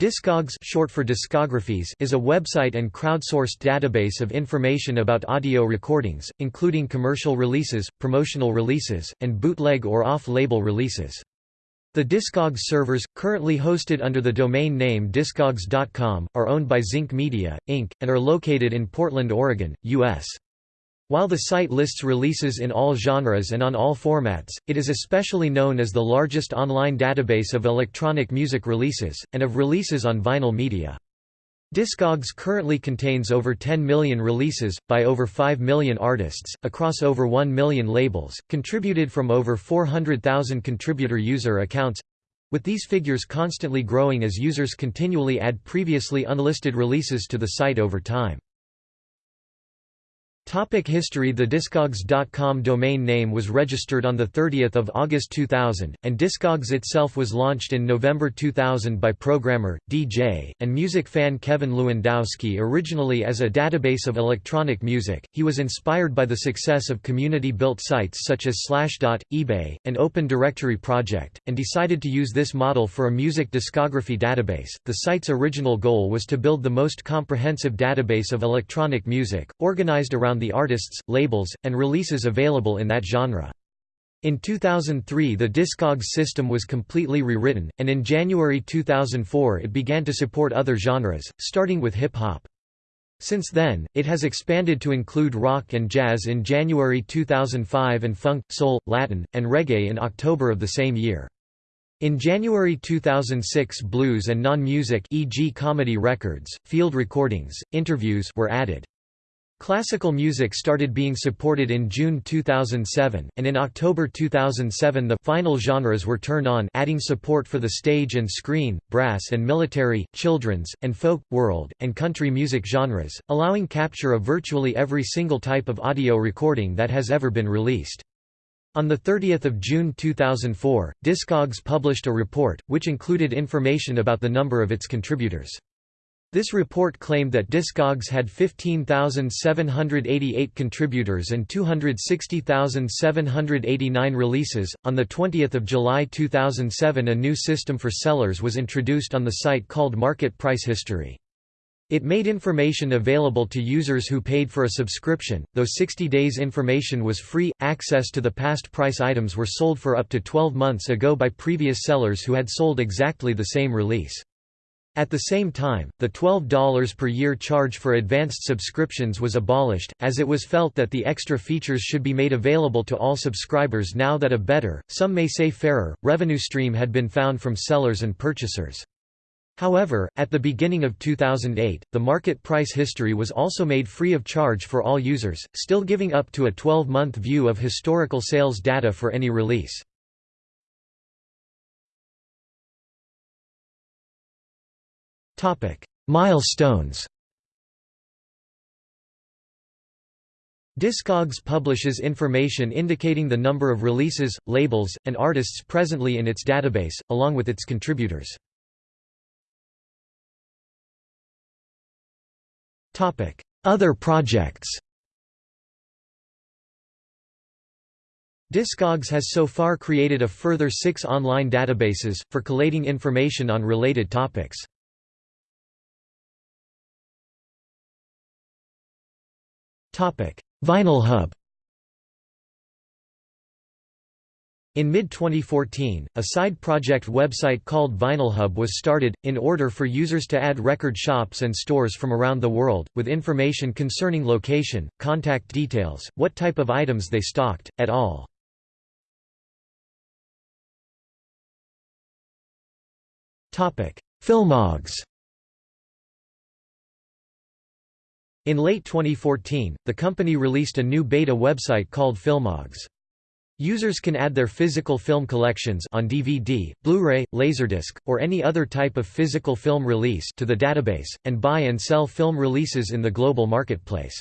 Discogs short for discographies is a website and crowdsourced database of information about audio recordings, including commercial releases, promotional releases, and bootleg or off-label releases. The Discogs servers, currently hosted under the domain name Discogs.com, are owned by Zink Media, Inc., and are located in Portland, Oregon, U.S. While the site lists releases in all genres and on all formats, it is especially known as the largest online database of electronic music releases, and of releases on vinyl media. Discogs currently contains over 10 million releases, by over 5 million artists, across over 1 million labels, contributed from over 400,000 contributor user accounts—with these figures constantly growing as users continually add previously unlisted releases to the site over time. Topic history The Discogs.com domain name was registered on 30 August 2000, and Discogs itself was launched in November 2000 by programmer, DJ, and music fan Kevin Lewandowski originally as a database of electronic music. He was inspired by the success of community-built sites such as Slashdot, eBay, and Open Directory Project, and decided to use this model for a music discography database. The site's original goal was to build the most comprehensive database of electronic music, organized around the artists, labels, and releases available in that genre. In 2003 the Discogs system was completely rewritten, and in January 2004 it began to support other genres, starting with hip-hop. Since then, it has expanded to include rock and jazz in January 2005 and funk, soul, Latin, and reggae in October of the same year. In January 2006 blues and non-music e.g. comedy records, field recordings, interviews were added. Classical music started being supported in June 2007, and in October 2007 the final genres were turned on adding support for the stage and screen, brass and military, children's, and folk, world, and country music genres, allowing capture of virtually every single type of audio recording that has ever been released. On 30 June 2004, Discogs published a report, which included information about the number of its contributors. This report claimed that Discogs had 15,788 contributors and 260,789 releases. On the 20th of July 2007, a new system for sellers was introduced on the site called Market Price History. It made information available to users who paid for a subscription, though 60 days information was free. Access to the past price items were sold for up to 12 months ago by previous sellers who had sold exactly the same release. At the same time, the $12 per year charge for advanced subscriptions was abolished, as it was felt that the extra features should be made available to all subscribers now that a better, some may say fairer, revenue stream had been found from sellers and purchasers. However, at the beginning of 2008, the market price history was also made free of charge for all users, still giving up to a 12-month view of historical sales data for any release. Milestones Discogs publishes information indicating the number of releases, labels, and artists presently in its database, along with its contributors. Other projects Discogs has so far created a further six online databases, for collating information on related topics. Vinyl Hub. In mid-2014, a side project website called Vinyl Hub was started, in order for users to add record shops and stores from around the world, with information concerning location, contact details, what type of items they stocked, et al. Filmogs In late 2014, the company released a new beta website called Filmogs. Users can add their physical film collections on DVD, Blu-ray, Laserdisc, or any other type of physical film release to the database, and buy and sell film releases in the global marketplace.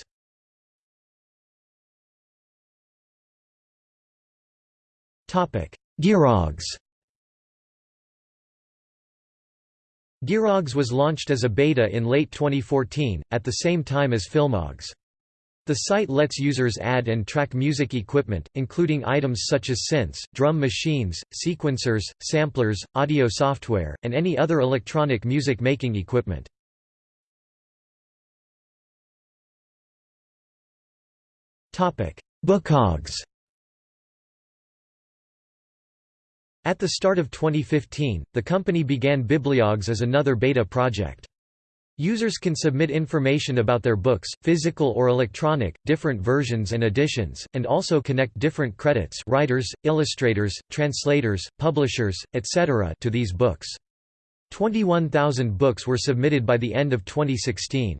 Gearogs Gearogs was launched as a beta in late 2014, at the same time as Filmogs. The site lets users add and track music equipment, including items such as synths, drum machines, sequencers, samplers, audio software, and any other electronic music making equipment. Bookogs At the start of 2015, the company began Bibliogs as another beta project. Users can submit information about their books, physical or electronic, different versions and editions, and also connect different credits writers, illustrators, translators, publishers, etc. to these books. 21,000 books were submitted by the end of 2016.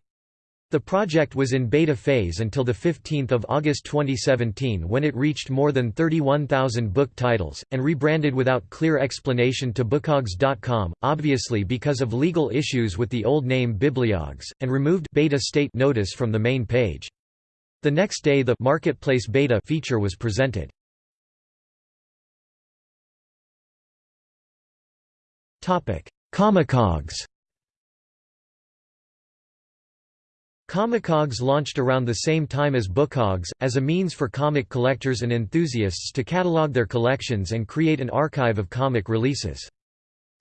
The project was in beta phase until 15 August 2017 when it reached more than 31,000 book titles, and rebranded without clear explanation to bookogs.com, obviously because of legal issues with the old name Bibliogs, and removed beta state notice from the main page. The next day the Marketplace beta feature was presented. Comicogs Comicogs launched around the same time as Bookogs, as a means for comic collectors and enthusiasts to catalog their collections and create an archive of comic releases.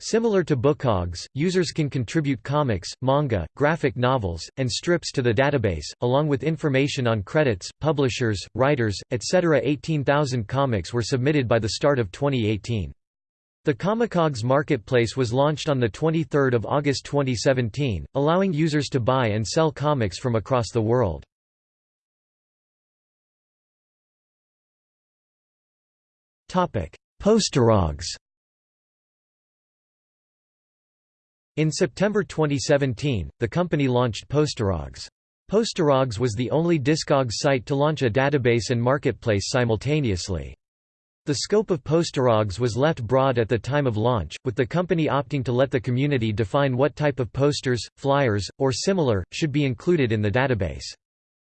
Similar to Bookogs, users can contribute comics, manga, graphic novels, and strips to the database, along with information on credits, publishers, writers, etc. 18,000 comics were submitted by the start of 2018. The Comicogs marketplace was launched on 23 August 2017, allowing users to buy and sell comics from across the world. Posterogs In September 2017, the company launched Posterogs. Posterogs was the only Discogs site to launch a database and marketplace simultaneously. The scope of posterogs was left broad at the time of launch, with the company opting to let the community define what type of posters, flyers, or similar, should be included in the database.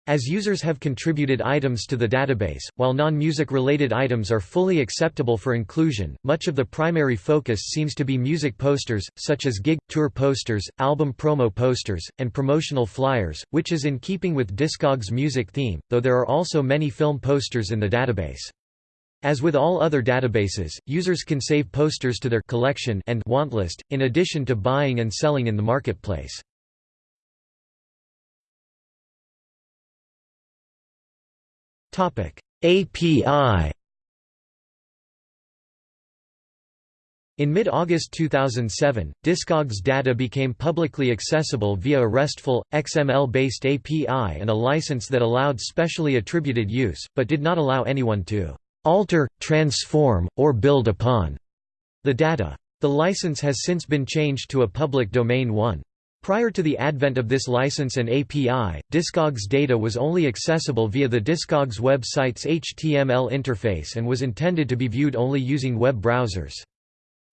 As users have contributed items to the database, while non-music related items are fully acceptable for inclusion, much of the primary focus seems to be music posters, such as gig, tour posters, album promo posters, and promotional flyers, which is in keeping with Discogs' music theme, though there are also many film posters in the database. As with all other databases, users can save posters to their collection and want list, in addition to buying and selling in the marketplace. API In mid-August 2007, Discogs data became publicly accessible via a RESTful, XML-based API and a license that allowed specially attributed use, but did not allow anyone to alter, transform, or build upon the data. The license has since been changed to a public domain one. Prior to the advent of this license and API, Discogs data was only accessible via the Discogs website's HTML interface and was intended to be viewed only using web browsers.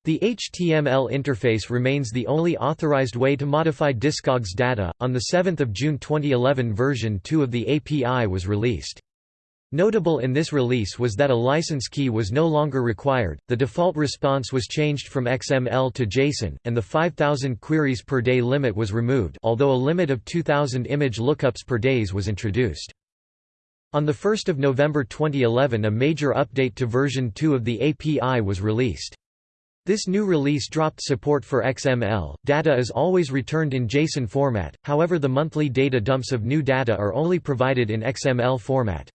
The HTML interface remains the only authorized way to modify Discogs data. On the 7th of June 2011, version 2 of the API was released. Notable in this release was that a license key was no longer required, the default response was changed from XML to JSON, and the 5,000 queries per day limit was removed although a limit of 2,000 image lookups per days was introduced. On 1 November 2011 a major update to version 2 of the API was released. This new release dropped support for XML. Data is always returned in JSON format, however, the monthly data dumps of new data are only provided in XML format.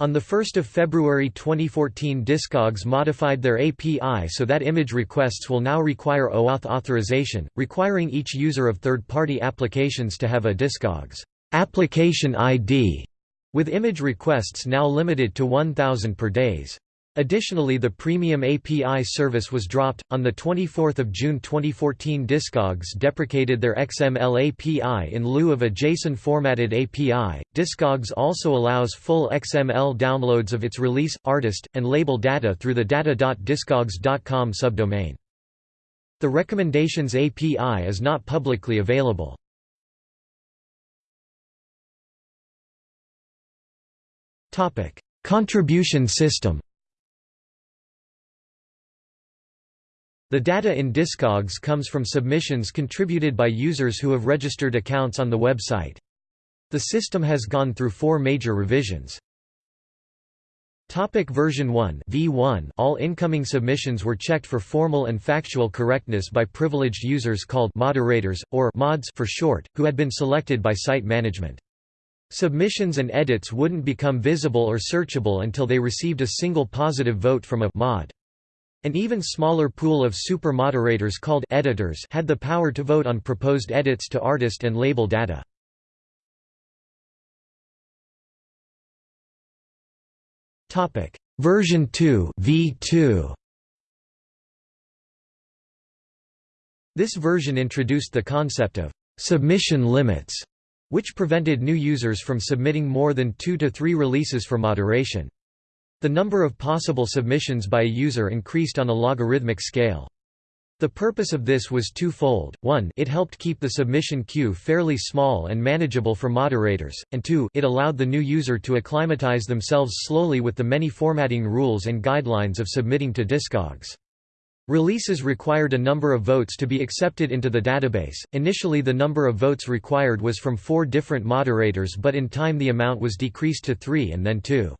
On 1 February 2014 Discogs modified their API so that image requests will now require OAuth authorization, requiring each user of third-party applications to have a Discogs application ID, with image requests now limited to 1,000 per days. Additionally the Premium API service was dropped. On 24 June 2014 Discogs deprecated their XML API in lieu of a JSON-formatted API. Discogs also allows full XML downloads of its release, artist, and label data through the data.discogs.com subdomain. The Recommendations API is not publicly available. Contribution system The data in Discogs comes from submissions contributed by users who have registered accounts on the website. The system has gone through four major revisions. Topic version 1 V1 All incoming submissions were checked for formal and factual correctness by privileged users called moderators, or mods for short, who had been selected by site management. Submissions and edits wouldn't become visible or searchable until they received a single positive vote from a mod. An even smaller pool of super moderators called editors had the power to vote on proposed edits to artist and label data. Topic: Version 2 V2. This version introduced the concept of submission limits, which prevented new users from submitting more than 2 to 3 releases for moderation. The number of possible submissions by a user increased on a logarithmic scale. The purpose of this was twofold, one it helped keep the submission queue fairly small and manageable for moderators, and two it allowed the new user to acclimatize themselves slowly with the many formatting rules and guidelines of submitting to Discogs. Releases required a number of votes to be accepted into the database. Initially, the number of votes required was from four different moderators, but in time the amount was decreased to three and then two.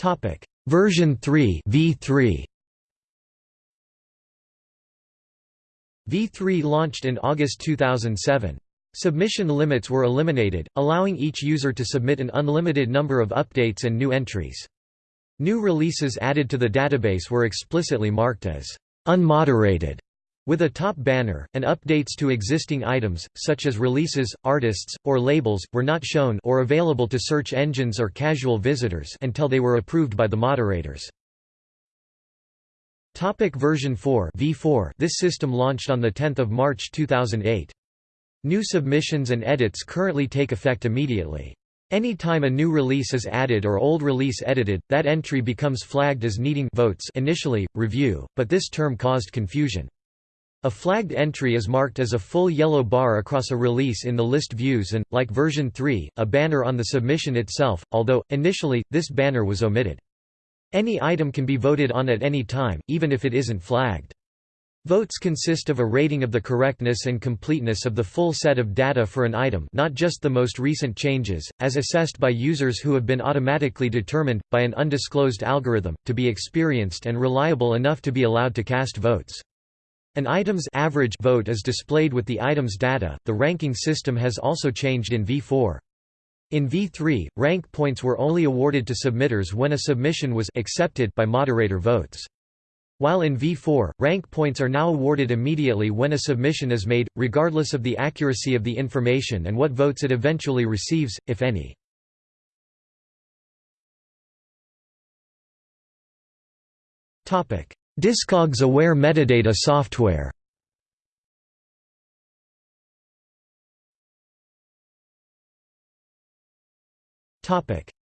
Topic: Version 3 V3 V3 launched in August 2007. Submission limits were eliminated, allowing each user to submit an unlimited number of updates and new entries. New releases added to the database were explicitly marked as unmoderated with a top banner, and updates to existing items, such as releases, artists, or labels, were not shown or available to search engines or casual visitors until they were approved by the moderators. Topic version 4 V4 This system launched on 10 March 2008. New submissions and edits currently take effect immediately. Any time a new release is added or old release edited, that entry becomes flagged as needing votes initially, review, but this term caused confusion. A flagged entry is marked as a full yellow bar across a release in the list views and, like version 3, a banner on the submission itself, although, initially, this banner was omitted. Any item can be voted on at any time, even if it isn't flagged. Votes consist of a rating of the correctness and completeness of the full set of data for an item not just the most recent changes, as assessed by users who have been automatically determined, by an undisclosed algorithm, to be experienced and reliable enough to be allowed to cast votes. An item's average vote is displayed with the item's data. The ranking system has also changed in V4. In V3, rank points were only awarded to submitters when a submission was accepted by moderator votes. While in V4, rank points are now awarded immediately when a submission is made, regardless of the accuracy of the information and what votes it eventually receives, if any. Topic: Discogs Aware metadata software.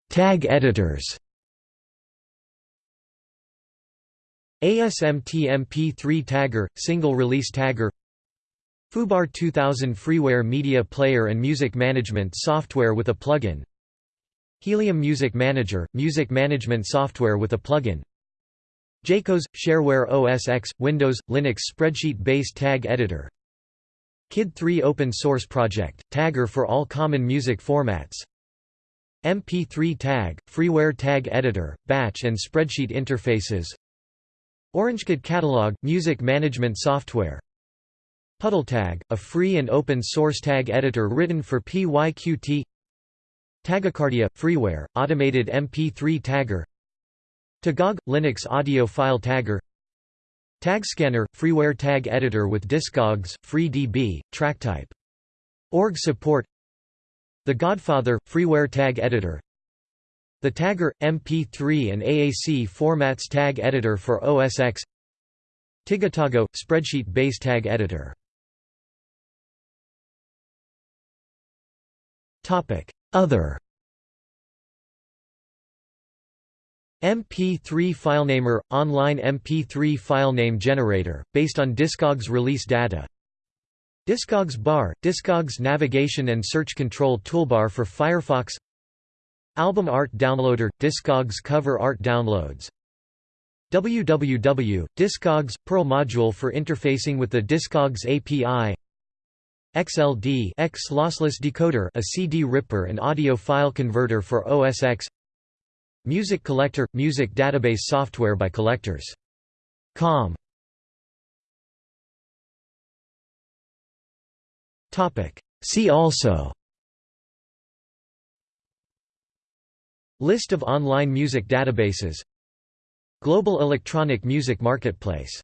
Tag editors. ASMT MP3 Tagger – Single Release Tagger. Foobar 2000 Freeware Media Player and Music Management Software with a plugin. Helium Music Manager – Music management software with a plugin Jaikoz – Shareware OS X – Windows – Linux spreadsheet-based tag editor. KID 3 open source project, tagger for all common music formats. MP3 tag, freeware tag editor, batch and spreadsheet interfaces. OrangeKid catalog – music management software. PuddleTag, a free and open source tag editor written for PYQT Tagacardia – freeware, automated MP3 tagger Tagog – Linux audio file tagger TagScanner – freeware tag editor with Discogs, FreeDB, TrackType. Org support. The Godfather – freeware tag editor. The Tagger – MP3 and AAC formats tag editor for OS X. Tigotago – spreadsheet-based tag editor. Other MP3 FileNamer – online MP3 filename generator, based on Discogs release data. Discogs Bar – Discogs navigation and search control toolbar for Firefox. Album Art Downloader – Discogs cover art downloads. Www. Discogs – Perl module for interfacing with the Discogs API XLD X lossless decoder a CD ripper and audio file converter for OS X Music Collector – music database software by Collectorz. Com. See also. List of online music databases. Global Electronic Music Marketplace